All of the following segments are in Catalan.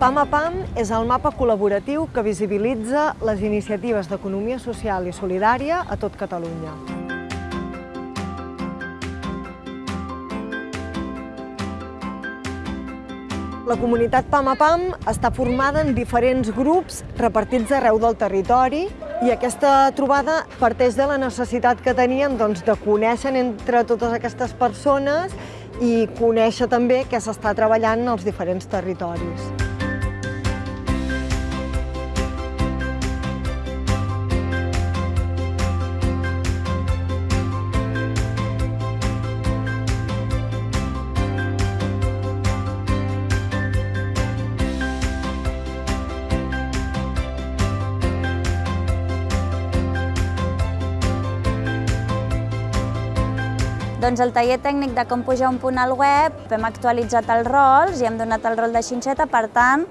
PAM a PAM és el mapa col·laboratiu que visibilitza les iniciatives d'economia social i solidària a tot Catalunya. La comunitat PAM a PAM està formada en diferents grups repartits arreu del territori i aquesta trobada parteix de la necessitat que teníem doncs, de conèixer entre totes aquestes persones i conèixer també què s'està treballant en els diferents territoris. Doncs el taller tècnic de com pujar un punt al web, hem actualitzat els rols i hem donat el rol de xinxeta, per tant,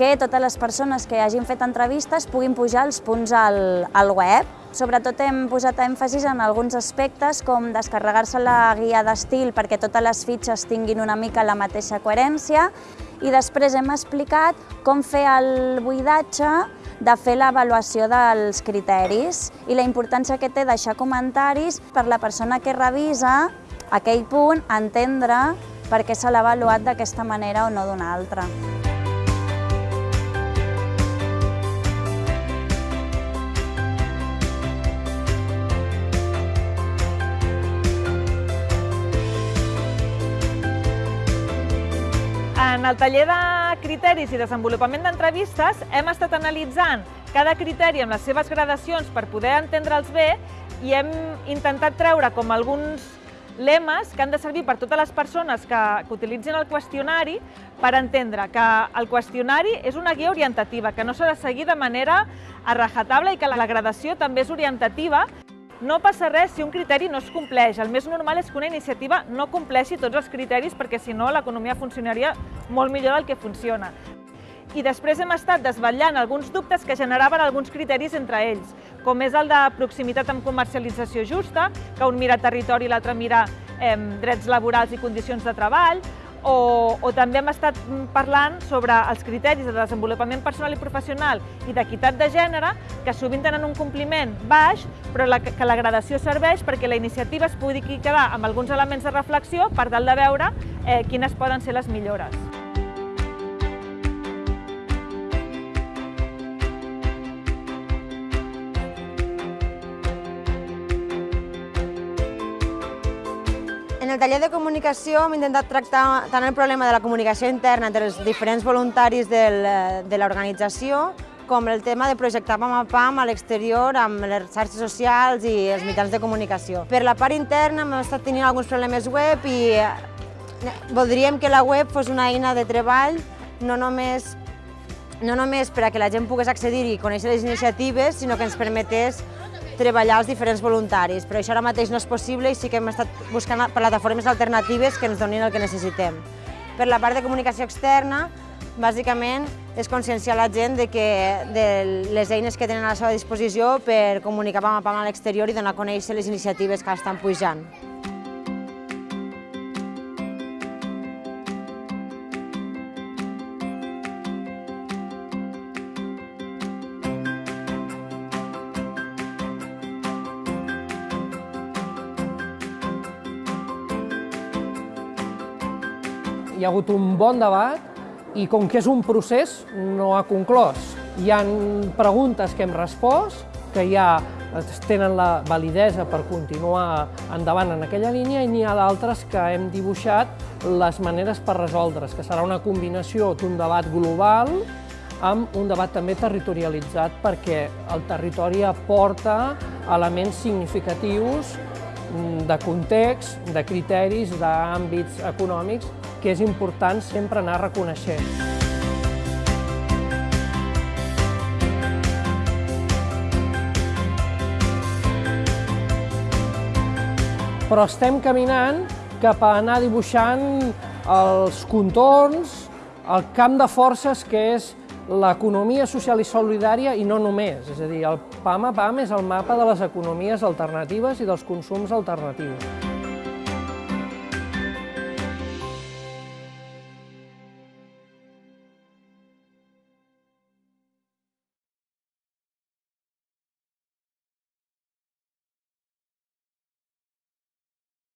que totes les persones que hagin fet entrevistes puguin pujar els punts al, al web. Sobretot hem posat èmfasis en alguns aspectes com descarregar-se la guia d'estil perquè totes les fitxes tinguin una mica la mateixa coherència i després hem explicat com fer el buidatge de fer l'avaluació dels criteris i la importància que té deixar comentaris per la persona que revisa aquell punt, entendre per què se l'ha avaluat d'aquesta manera o no d'una altra. En el taller de criteris i desenvolupament d'entrevistes hem estat analitzant cada criteri amb les seves gradacions per poder entendre'ls bé i hem intentat treure com alguns lemes que han de servir per totes les persones que, que utilitzin el qüestionari per entendre que el qüestionari és una guia orientativa, que no s'ha de seguir de manera a rajatabla i que la gradació també és orientativa no passa res si un criteri no es compleix. El més normal és que una iniciativa no compleixi tots els criteris perquè si no l'economia funcionaria molt millor del que funciona. I després hem estat desvetllant alguns dubtes que generaven alguns criteris entre ells, com és el de proximitat amb comercialització justa, que un mira territori i l'altre mira eh, drets laborals i condicions de treball, o, o també hem estat parlant sobre els criteris de desenvolupament personal i professional i d'equitat de gènere, que sovint tenen un compliment baix, però la, que la gradació serveix perquè la iniciativa es pugui quedar amb alguns elements de reflexió per tal de veure eh, quines poden ser les millores. En el taller de comunicació hem intentat tractar tant el problema de la comunicació interna entre els diferents voluntaris del, de l'organització com el tema de projectar pam a pam a l'exterior amb les xarxes socials i els mitjans de comunicació. Per la part interna hem estat tenint alguns problemes web i eh, voldríem que la web fos una eina de treball no només, no només per a que la gent pogués accedir i conèixer les iniciatives, sinó que ens permetés treballar els diferents voluntaris, però això ara mateix no és possible i sí que hem estat buscant plataformes alternatives que ens donin el que necessitem. Per la part de comunicació externa, bàsicament és conscienciar la gent de, que, de les eines que tenen a la seva disposició per comunicar pam a pam a l'exterior i donar a conèixer les iniciatives que estan pujant. Hi ha hagut un bon debat i com que és un procés no ha conclòs. Hi han preguntes que hem respost, que ja tenen la validesa per continuar endavant en aquella línia i n'hi ha d'altres que hem dibuixat les maneres per resoldre's, que serà una combinació d'un debat global amb un debat també territorialitzat perquè el territori aporta elements significatius de context, de criteris, d'àmbits econòmics que és important sempre anar reconeixent. Però estem caminant cap a anar dibuixant els contorns, el camp de forces que és l'economia social i solidària i no només. És a dir, el PAM a PAM és el mapa de les economies alternatives i dels consums alternatius.